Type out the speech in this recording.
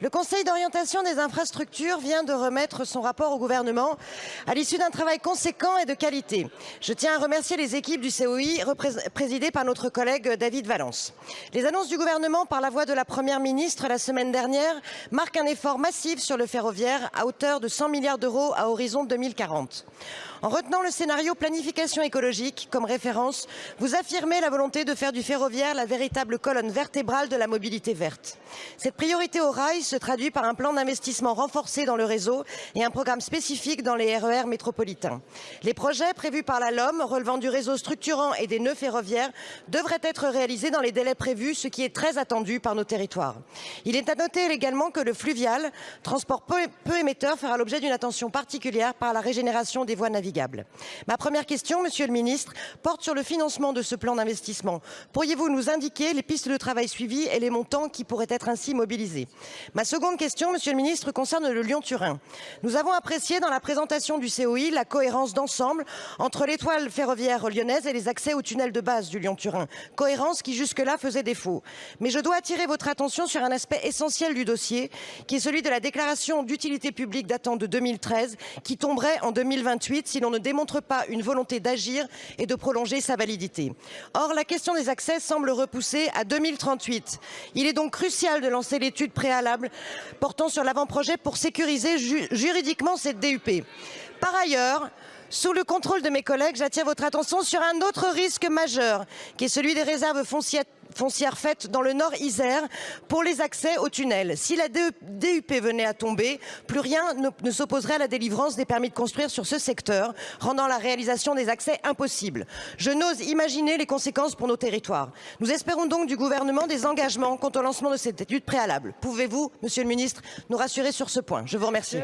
Le Conseil d'orientation des infrastructures vient de remettre son rapport au gouvernement à l'issue d'un travail conséquent et de qualité. Je tiens à remercier les équipes du COI présidées par notre collègue David Valence. Les annonces du gouvernement par la voix de la Première ministre la semaine dernière marquent un effort massif sur le ferroviaire à hauteur de 100 milliards d'euros à horizon 2040. En retenant le scénario planification écologique comme référence, vous affirmez la volonté de faire du ferroviaire la véritable colonne vertébrale de la mobilité verte. Cette priorité au rail se traduit par un plan d'investissement renforcé dans le réseau et un programme spécifique dans les RER métropolitains. Les projets prévus par la LOM relevant du réseau structurant et des nœuds ferroviaires devraient être réalisés dans les délais prévus, ce qui est très attendu par nos territoires. Il est à noter également que le fluvial, transport peu émetteur, fera l'objet d'une attention particulière par la régénération des voies navigables. Ma première question, Monsieur le Ministre, porte sur le financement de ce plan d'investissement. Pourriez-vous nous indiquer les pistes de travail suivies et les montants qui pourraient être ainsi mobilisés? Ma seconde question, Monsieur le Ministre, concerne le Lyon-Turin. Nous avons apprécié dans la présentation du COI la cohérence d'ensemble entre l'étoile ferroviaire lyonnaise et les accès au tunnel de base du Lyon-Turin. Cohérence qui jusque-là faisait défaut. Mais je dois attirer votre attention sur un aspect essentiel du dossier, qui est celui de la déclaration d'utilité publique datant de 2013, qui tomberait en 2028 si l'on ne démontre pas une volonté d'agir et de prolonger sa validité. Or, la question des accès semble repoussée à 2038. Il est donc crucial de lancer l'étude préalable portant sur l'avant-projet pour sécuriser ju juridiquement cette DUP. Par ailleurs, sous le contrôle de mes collègues, j'attire votre attention sur un autre risque majeur, qui est celui des réserves foncières foncière faite dans le nord Isère pour les accès au tunnel. Si la DUP venait à tomber, plus rien ne, s'opposerait à la délivrance des permis de construire sur ce secteur, rendant la réalisation des accès impossible. Je n'ose imaginer les conséquences pour nos territoires. Nous espérons donc du gouvernement des engagements quant au lancement de cette étude préalable. Pouvez-vous, monsieur le ministre, nous rassurer sur ce point? Je vous remercie.